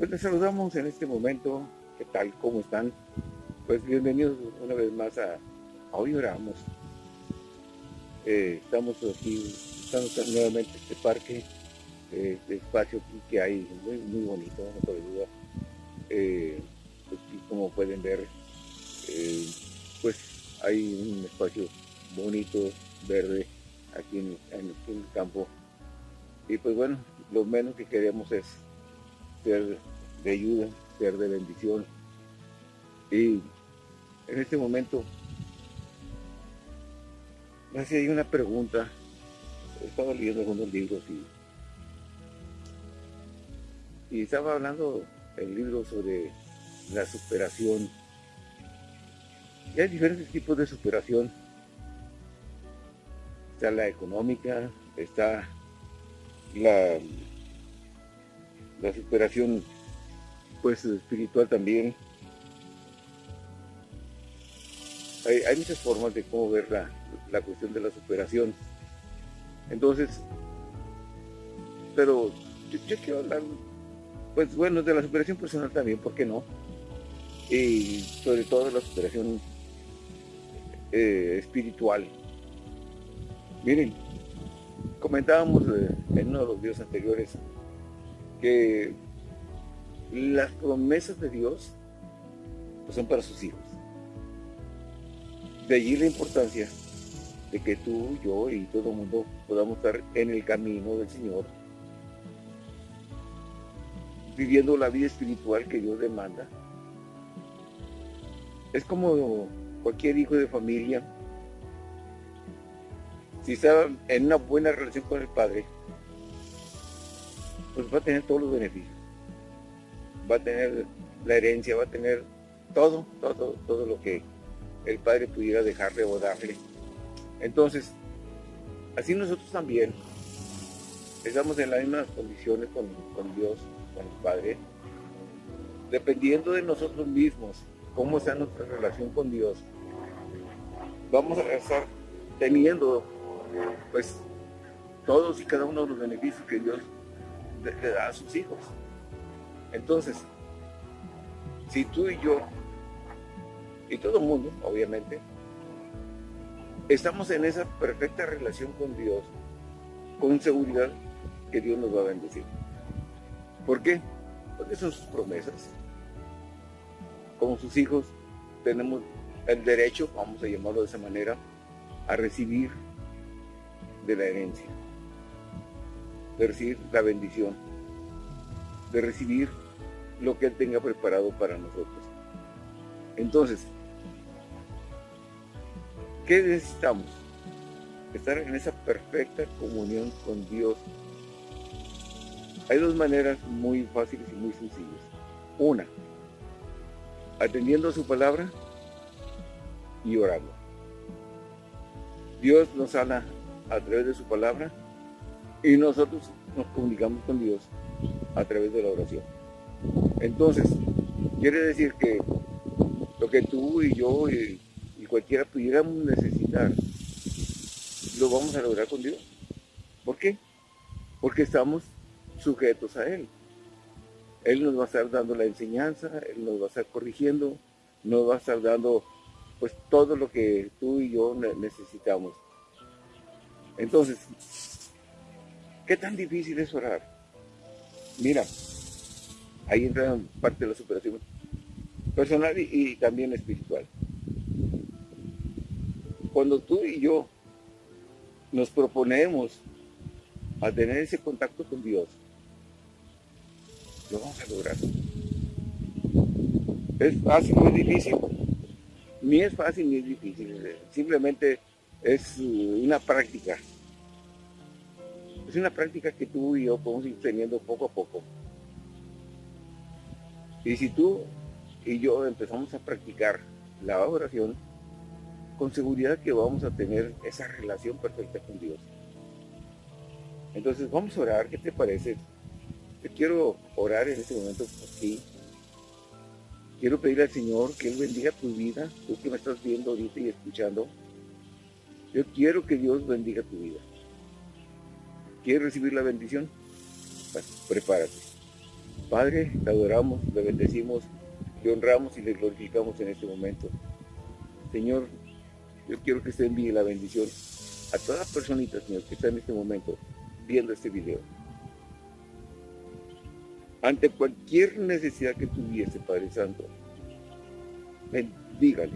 Pues les saludamos en este momento. ¿Qué tal? ¿Cómo están? Pues bienvenidos una vez más a, Hoy Oramos. Eh, estamos aquí, estamos nuevamente en este parque, eh, este espacio que hay muy, muy bonito, no por duda. Eh, pues, como pueden ver, pues hay un espacio bonito, verde, aquí en, en el campo. Y pues bueno, lo menos que queremos es ser de ayuda, ser de bendición. Y en este momento, me hacía una pregunta. Estaba leyendo algunos libros y, y estaba hablando el libro sobre la superación. Y hay diferentes tipos de superación. Está la económica, está la, la superación pues espiritual también. Hay, muchas formas de cómo ver la, cuestión de la superación. Entonces, pero yo, quiero hablar, pues bueno, de la superación personal también, ¿por qué no? Y sobre todo de la superación eh, espiritual. Miren, comentábamos eh, en uno de los videos anteriores que las promesas de Dios pues, son para sus hijos. De allí la importancia de que tú, yo y todo el mundo podamos estar en el camino del Señor, viviendo la vida espiritual que Dios demanda. Es como cualquier hijo de familia, si está en una buena relación con el Padre, pues va a tener todos los beneficios va a tener la herencia, va a tener todo, todo, todo lo que el Padre pudiera dejarle o darle. Entonces, así nosotros también estamos en las mismas condiciones con, Dios, con el Padre, dependiendo de nosotros mismos, cómo sea nuestra relación con Dios, vamos a estar teniendo, pues, todos y cada uno de los beneficios que Dios le a sus hijos. Entonces, si tú y yo, y todo el mundo, obviamente, estamos en esa perfecta relación con Dios, con seguridad que Dios nos va a bendecir. ¿Por qué? Porque son sus promesas. Como sus hijos tenemos el derecho, vamos a llamarlo de esa manera, a recibir de la herencia, de recibir la bendición, de recibir lo que Él tenga preparado para nosotros. Entonces, ¿qué necesitamos? Estar en esa perfecta comunión con Dios. Hay dos maneras muy fáciles y muy sencillas. Una, atendiendo a su palabra y orando. Dios nos habla a través de su palabra y nosotros nos comunicamos con Dios a través de la oración. Entonces, quiere decir que lo que tú y yo y, cualquiera pudiéramos necesitar, lo vamos a lograr con Dios. ¿Por qué? Porque estamos sujetos a Él. Él nos va a estar dando la enseñanza, Él nos va a estar corrigiendo, nos va a estar dando pues todo lo que tú y yo necesitamos. Entonces, ¿qué tan difícil es orar? Mira, Ahí entra parte de la superación personal y, también espiritual. Cuando tú y yo nos proponemos a tener ese contacto con Dios, lo vamos a lograr. ¿Es fácil o es difícil? Ni es fácil ni es difícil. Simplemente es una práctica. Es una práctica que tú y yo podemos ir teniendo poco a poco. Y si tú y yo empezamos a practicar la oración, con seguridad que vamos a tener esa relación perfecta con Dios. Entonces vamos a orar, ¿qué te parece? Yo quiero orar en este momento por. Quiero pedirle al Señor que Él bendiga tu vida, tú que me estás viendo ahorita y escuchando. Yo quiero que Dios bendiga tu vida. ¿Quieres recibir la bendición? Prepárate. Padre, te adoramos, le bendecimos, le honramos y le glorificamos en este momento. Señor, yo quiero que se envíe la bendición a todas las personitas, Señor, que están en este momento viendo este video. Ante cualquier necesidad que tuviese, Padre Santo, bendígale.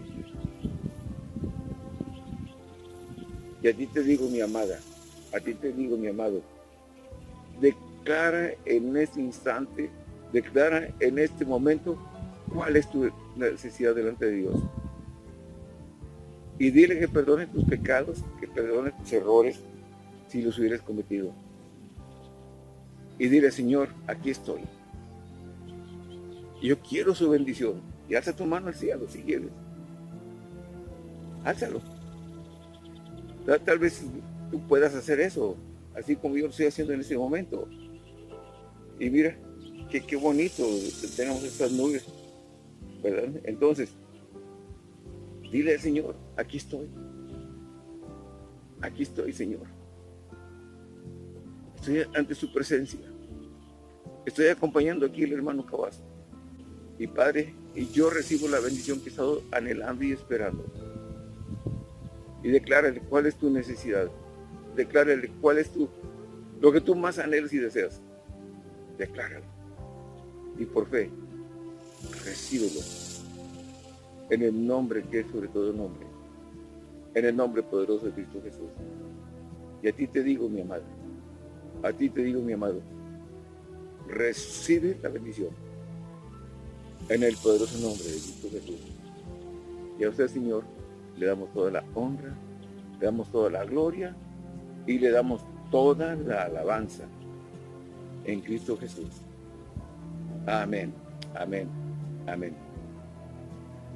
Y a ti te digo, mi amada, a ti te digo, mi amado, declara en este instante, declara en este momento cuál es tu necesidad delante de Dios y dile que perdone tus pecados, que perdone tus errores si los hubieras cometido. Y dile, Señor, aquí estoy. Yo quiero su bendición. Y alza tu mano al cielo si quieres. Álzalo. Tal vez puedas hacer eso, así como yo lo estoy haciendo en este momento. Y mira, qué, qué bonito tenemos estas nubes, ¿verdad? Entonces, Dile al Señor, aquí estoy. Aquí estoy, Señor. Estoy ante su presencia. Estoy acompañando aquí al hermano Cabazo. Y Padre, y yo recibo la bendición que he estado anhelando y esperando. Y declárale cuál es tu necesidad. Declárale cuál es tu, lo que tú más anhelas y deseas. Decláralo. Y por fe, recíbelo en el nombre que es sobre todo nombre, en el nombre poderoso de Cristo Jesús. Y a ti te digo, mi amado, a ti te digo, mi amado, recibe la bendición en el poderoso nombre de Cristo Jesús. Y a usted, Señor, le damos toda la honra, le damos toda la gloria y le damos toda la alabanza en Cristo Jesús. Amén, amén, amén.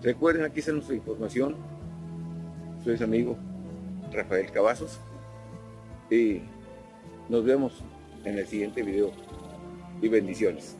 Recuerden, aquí está nuestra información. Soy su amigo Rafael Cavazos. Y nos vemos en el siguiente video. Y bendiciones.